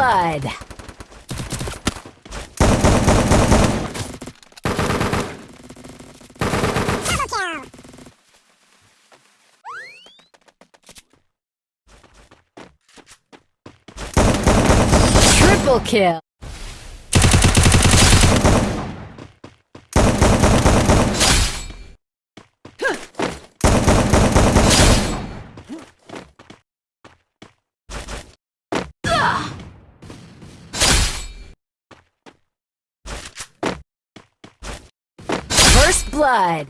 blood. Triple kill. Blood.